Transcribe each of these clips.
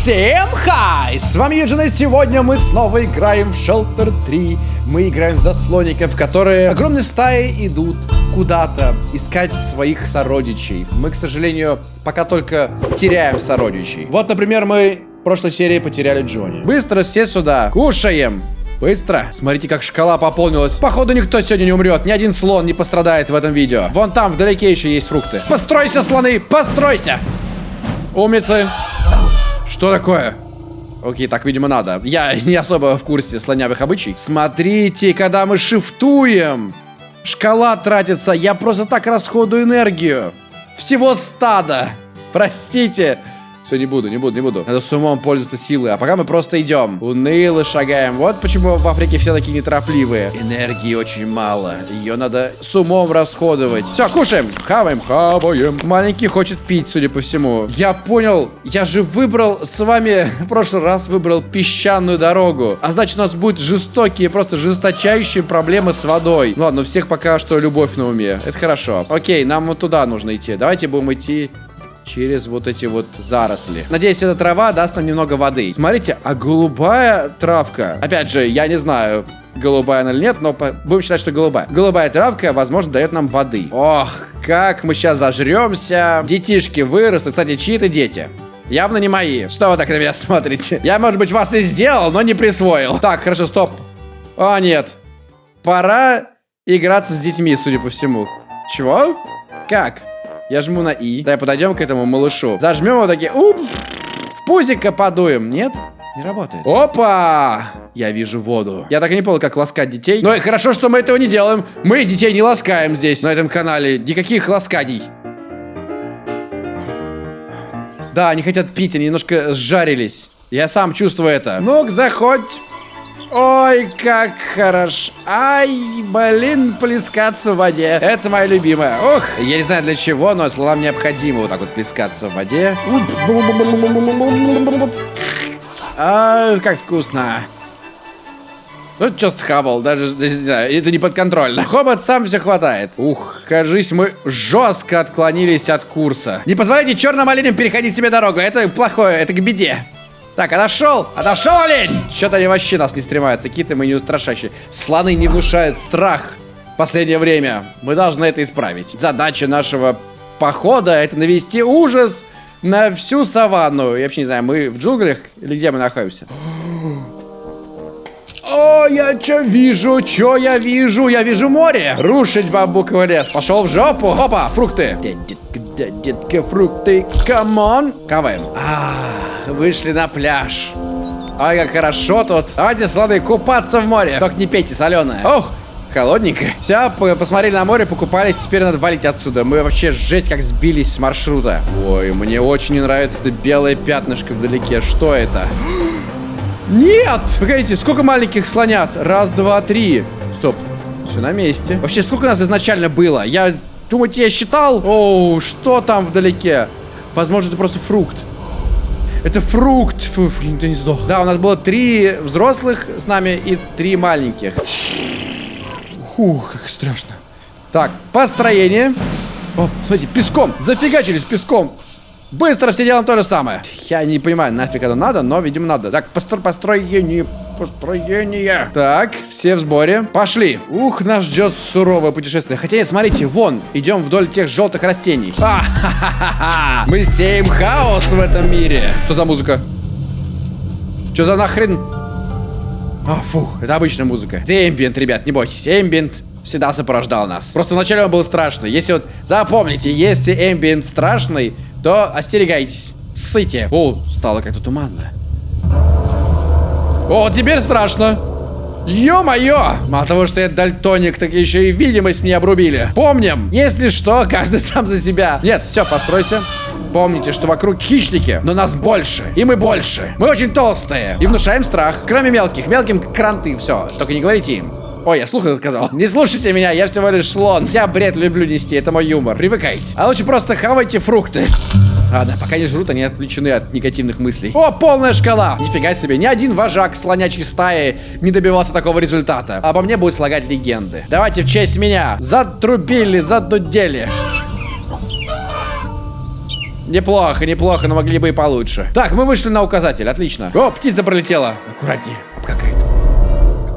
Всем хай! С вами Юджин, и сегодня мы снова играем в Shelter 3. Мы играем за слоников, которые огромные стаи идут куда-то искать своих сородичей. Мы, к сожалению, пока только теряем сородичей. Вот, например, мы в прошлой серии потеряли Джонни. Быстро все сюда. Кушаем. Быстро. Смотрите, как шкала пополнилась. Походу, никто сегодня не умрет. Ни один слон не пострадает в этом видео. Вон там, вдалеке еще есть фрукты. Постройся, слоны! Постройся! Умницы. Что такое? Окей, так, видимо, надо. Я не особо в курсе слонявых обычай. Смотрите, когда мы шифтуем, шкала тратится. Я просто так расходую энергию. Всего стада. Простите. Все, не буду, не буду, не буду. Надо с умом пользоваться силой. А пока мы просто идем. Уныло шагаем. Вот почему в Африке все такие неторопливые. Энергии очень мало. Ее надо с умом расходовать. Все, кушаем. Хаваем, хаваем. Маленький хочет пить, судя по всему. Я понял. Я же выбрал с вами в прошлый раз выбрал песчаную дорогу. А значит, у нас будут жестокие, просто жесточайшие проблемы с водой. Ну ладно, у всех пока что любовь на уме. Это хорошо. Окей, нам вот туда нужно идти. Давайте будем идти через вот эти вот заросли. Надеюсь, эта трава даст нам немного воды. Смотрите, а голубая травка. Опять же, я не знаю, голубая она или нет, но будем считать, что голубая. Голубая травка, возможно, дает нам воды. Ох, как мы сейчас зажремся. Детишки вырастут. Кстати, чьи-то дети. Явно не мои. Что вы так на меня смотрите? Я, может быть, вас и сделал, но не присвоил. Так, хорошо, стоп. О, нет. Пора играться с детьми, судя по всему. Чего? Как? Я жму на И. Давай подойдем к этому малышу. Зажмем его такие. Уп! В пузико подуем. Нет? Не работает. Опа! Я вижу воду. Я так и не понял, как ласкать детей. Но хорошо, что мы этого не делаем. Мы детей не ласкаем здесь, на этом канале. Никаких ласканий. Да, они хотят пить, они немножко сжарились. Я сам чувствую это. Ну-ка, заходь. Ой, как хорошо. Ай, блин, плескаться в воде. Это моя любимая. Ох, я не знаю для чего, но слонам необходимо вот так вот плескаться в воде. А, как вкусно. Ну, что схавал, даже, не знаю, это не подконтрольно. Хобот сам все хватает. Ух, кажись, мы жестко отклонились от курса. Не позволяйте черным оленям переходить себе дорогу, это плохое, это к беде. Так, отошел! Отошел, олень! Что-то они вообще нас не стремаются. Какие-то мы не устрашащие. Слоны не внушают страх последнее время. Мы должны это исправить. Задача нашего похода это навести ужас на всю саванну. Я вообще не знаю, мы в джунглях или где мы находимся? О, я что вижу? Что я вижу? Я вижу море. Рушить бамбуковый лес. Пошел в жопу. Опа, фрукты. Детка, детка, фрукты. Come on. Хаваем. А, вышли на пляж. Ой, как хорошо тут. Давайте, слоны, купаться в море. Только не пейте соленое. Ох, холодненько. Все, посмотрели на море, покупались, теперь надо валить отсюда. Мы вообще жесть как сбились с маршрута. Ой, мне очень не нравится это белое пятнышко вдалеке. Что это? Нет! Погодите, сколько маленьких слонят? Раз, два, три. Стоп. Все на месте. Вообще, сколько нас изначально было? Я, думаете, я считал? Оу, что там вдалеке? Возможно, это просто фрукт. Это фрукт. Фу, ты не сдох. Да, у нас было три взрослых с нами и три маленьких. Фух, как страшно. Так, построение. О, смотрите, песком. Зафигачились песком. Быстро все делаем то же самое. Я не понимаю, нафиг это надо, но, видимо, надо. Так, постро построение, построение. Так, все в сборе. Пошли. Ух, нас ждет суровое путешествие. Хотя нет, смотрите, вон, идем вдоль тех желтых растений. А, Мы сеем хаос в этом мире. Что за музыка? Что за нахрен? А, фух, это обычная музыка. Это эмбиент, ребят, не бойтесь. Эмбиент всегда сопровождал нас. Просто вначале он был страшно. Если вот, запомните, если эмбиент страшный, то остерегайтесь. Ссыте. О, стало как-то туманно. О, теперь страшно. Ё-моё! Мало того, что я дальтоник, так еще и видимость мне обрубили. Помним, если что, каждый сам за себя. Нет, все, постройся. Помните, что вокруг хищники, но нас больше. И мы больше. Мы очень толстые. И внушаем страх. Кроме мелких. Мелким кранты, все. Только не говорите им. Ой, я слух сказал. Не слушайте меня, я всего лишь слон. Я бред люблю нести, это мой юмор. Привыкайте. А лучше просто хавайте фрукты. Ладно, пока не жрут, они отвлечены от негативных мыслей. О, полная шкала! Нифига себе, ни один вожак слонячей стаи не добивался такого результата. Обо мне будет слагать легенды. Давайте в честь меня. Затрубили, задудели. Неплохо, неплохо, но могли бы и получше. Так, мы вышли на указатель, отлично. О, птица пролетела. Аккуратнее, обкакает.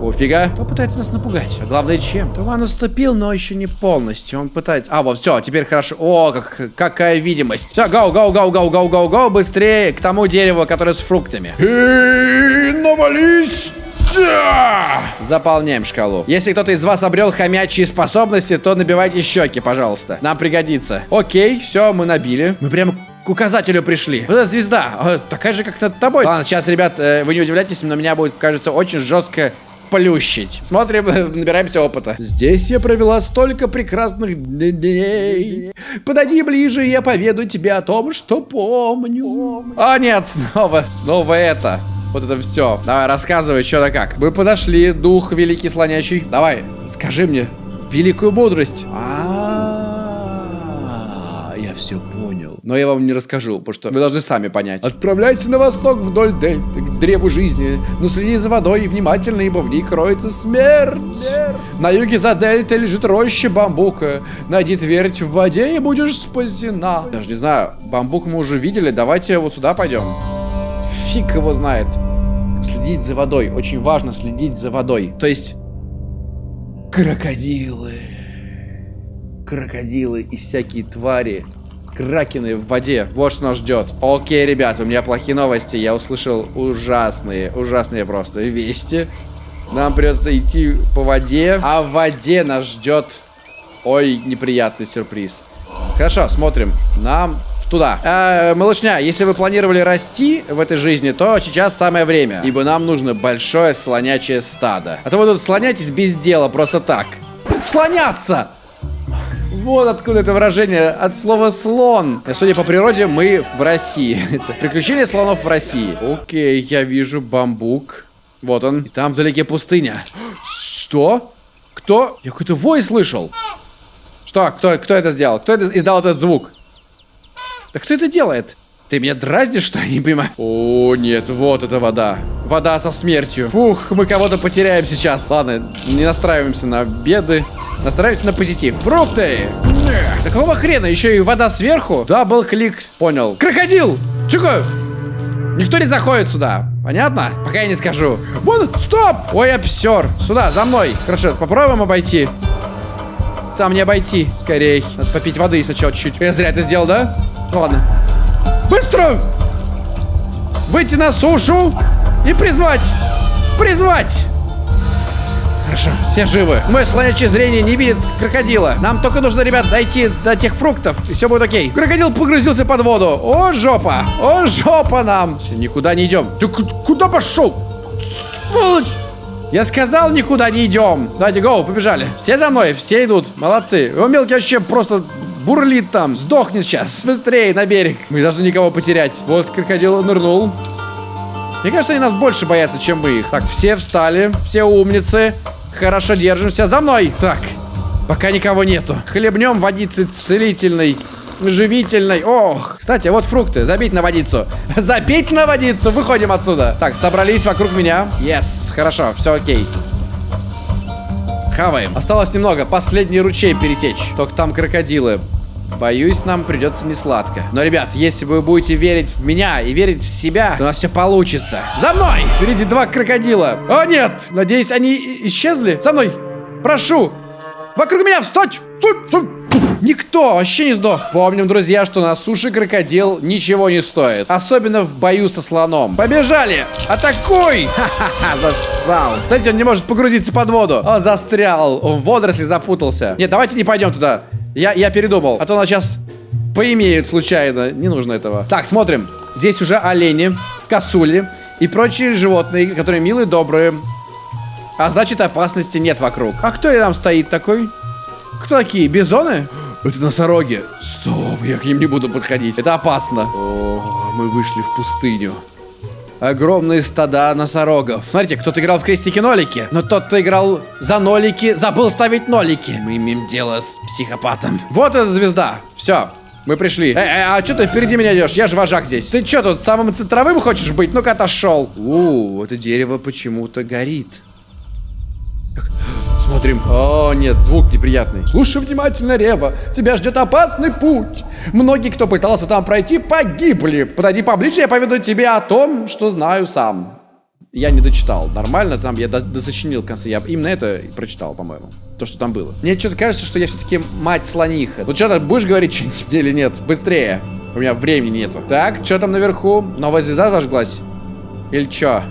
Какого фига? Кто пытается нас напугать? А главное, чем? Туман наступил, но еще не полностью. Он пытается... А, вот, все, теперь хорошо. О, как, какая видимость. Все, гоу, гоу, гоу, гоу, гоу, гоу, гоу, быстрее к тому дереву, которое с фруктами. И навались! Да! Заполняем шкалу. Если кто-то из вас обрел хомячие способности, то набивайте щеки, пожалуйста. Нам пригодится. Окей, все, мы набили. Мы прямо к указателю пришли. Вот эта звезда, а, такая же, как над тобой. Ладно, сейчас, ребят, э, вы не удивляйтесь, но меня будет, кажется, очень жестко плющить. Смотрим, набираемся опыта. Здесь я провела столько прекрасных дней. Подойди ближе, я поведу тебе о том, что помню. О, нет, снова, снова это. Вот это все. Давай, рассказывай, что да как. Мы подошли, дух великий слонящий. Давай, скажи мне великую мудрость. А, я все понял. Но я вам не расскажу, потому что вы должны сами понять. Отправляйся на восток вдоль дельты, к древу жизни. Но следи за водой внимательно, ибо в ней кроется смерть. На юге за дельтой лежит роща бамбука. Найди твердь в воде и будешь спасена. Даже не знаю, бамбук мы уже видели. Давайте вот сюда пойдем. Фиг его знает. Следить за водой. Очень важно следить за водой. То есть... Крокодилы. Крокодилы и всякие твари. Кракены в воде. Вот что нас ждет. Окей, ребят, у меня плохие новости. Я услышал ужасные, ужасные просто вести. Нам придется идти по воде. А в воде нас ждет... Ой, неприятный сюрприз. Хорошо, смотрим. Нам туда. Э, малышня, если вы планировали расти в этой жизни, то сейчас самое время. Ибо нам нужно большое слонячее стадо. А то вы тут слоняйтесь без дела, просто так. Слоняться! Вот откуда это выражение от слова слон. Судя по природе, мы в России. это приключение слонов в России. Окей, я вижу бамбук. Вот он. И там вдалеке пустыня. Что? Кто? Я какой-то вой слышал. Что? Кто, кто это сделал? Кто это издал этот звук? Да кто это делает? Ты меня дразнишь, что я не понимаю? О, нет, вот это вода. Вода со смертью. Фух, мы кого-то потеряем сейчас. Ладно, не настраиваемся на беды. Настраиваемся на позитив. Фрукты! Да какого хрена? Еще и вода сверху? Double click. Понял. Крокодил! Тихо! Никто не заходит сюда. Понятно? Пока я не скажу. Вон, стоп! Ой, я псер. Сюда, за мной. Хорошо, попробуем обойти. Там не обойти. Скорей. Надо попить воды сначала чуть-чуть. Я зря это сделал, да? Ну ладно. Быстро! Выйти на сушу и призвать! Призвать! Хорошо, все живы. Мое слонячее зрение не видит крокодила. Нам только нужно, ребят, дойти до тех фруктов, и все будет окей. Крокодил погрузился под воду. О, жопа! О, жопа нам! Все, никуда не идем. Ты куда пошел? Сволочь! Я сказал, никуда не идем. Давайте, гоу, побежали. Все за мной, все идут. Молодцы. Его мелкий вообще просто бурлит там. Сдохни сейчас. Быстрее на берег. Мы должны никого потерять. Вот крокодил нырнул. Мне кажется, они нас больше боятся, чем мы их. Так, все встали. Все умницы. Хорошо держимся. За мной. Так, пока никого нету. Хлебнем водицы целительной. Живительной. Ох. Кстати, вот фрукты. Забить на водицу. Забить на водицу. Выходим отсюда. Так, собрались вокруг меня. Yes. Хорошо. Все окей. Хаваем. Осталось немного. Последний ручей пересечь. Только там крокодилы. Боюсь, нам придется не сладко. Но, ребят, если вы будете верить в меня и верить в себя, то у нас все получится. За мной! Впереди два крокодила. О, нет! Надеюсь, они исчезли? За мной! Прошу! Вокруг меня встать! Никто вообще не сдох. Помним, друзья, что на суше крокодил ничего не стоит. Особенно в бою со слоном. Побежали! Атакуй! Ха-ха-ха, зассал. Кстати, он не может погрузиться под воду. О, застрял. В водоросли запутался. Нет, давайте не пойдем туда. Я, я передумал. А то нас сейчас поимеют случайно. Не нужно этого. Так, смотрим. Здесь уже олени, косули и прочие животные, которые милые, добрые. А значит, опасности нет вокруг. А кто там стоит такой? Кто такие? Бизоны? Это носороги. Стоп, я к ним не буду подходить. Это опасно. О, мы вышли в пустыню. Огромные стада носорогов. Смотрите, кто-то играл в крестики-нолики, но тот, кто играл за нолики, забыл ставить нолики. Мы имеем дело с психопатом. Вот эта звезда. Все, мы пришли. Эй, эй, а что ты впереди меня идешь? Я же вожак здесь. Ты что тут, самым центровым хочешь быть? Ну-ка, отошел. У, это дерево почему-то горит. Смотрим. О, нет, звук неприятный. Слушай внимательно, Рева. Тебя ждет опасный путь. Многие, кто пытался там пройти, погибли. Подойди поближе, я поведу тебе о том, что знаю сам. Я не дочитал. Нормально, там я досочинил в конце. Я именно это прочитал, по-моему. То, что там было. Мне что-то кажется, что я все-таки мать слониха. Ну что-то будешь говорить что-нибудь или нет? Быстрее. У меня времени нету. Так, что там наверху? Новая звезда зажглась? Или что?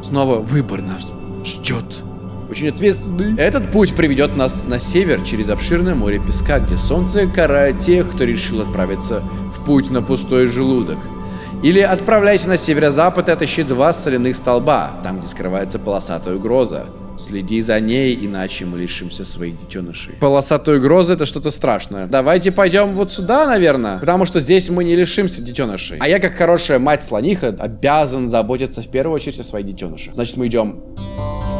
Снова выбор нас ждет. Очень ответственный. Этот путь приведет нас на север через обширное море песка, где солнце карает тех, кто решил отправиться в путь на пустой желудок. Или отправляйся на северо-запад и отыщи два соляных столба, там, где скрывается полосатая угроза. Следи за ней, иначе мы лишимся своих детенышей. Полосатая угроза это что-то страшное. Давайте пойдем вот сюда, наверное. Потому что здесь мы не лишимся детенышей. А я, как хорошая мать-слониха, обязан заботиться в первую очередь о своих детенышах. Значит, мы идем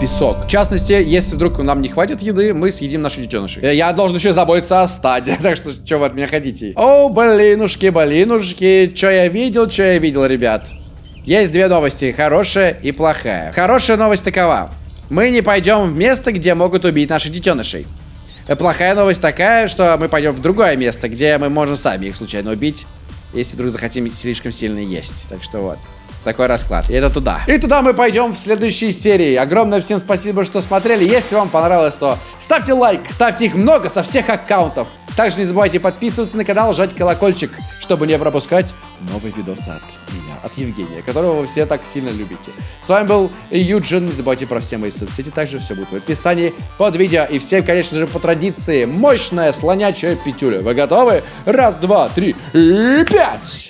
песок. В частности, если вдруг нам не хватит еды, мы съедим наши детеныши. Э, я должен еще заботиться о стаде. Так что, что вы от меня хотите? О, блинушки, блинушки. Что я видел, что я видел, ребят. Есть две новости, хорошая и плохая. Хорошая новость такова. Мы не пойдем в место, где могут убить наших детенышей. Э, плохая новость такая, что мы пойдем в другое место, где мы можем сами их случайно убить, если вдруг захотим слишком сильно есть. Так что вот. Такой расклад. И это туда. И туда мы пойдем в следующей серии. Огромное всем спасибо, что смотрели. Если вам понравилось, то ставьте лайк. Ставьте их много со всех аккаунтов. Также не забывайте подписываться на канал, жать колокольчик, чтобы не пропускать новые видосы от меня, от Евгения, которого вы все так сильно любите. С вами был Юджин. Не забывайте про все мои соцсети, также все будет в описании под видео. И всем, конечно же, по традиции, мощная слонячая петюля. Вы готовы? Раз, два, три и пять!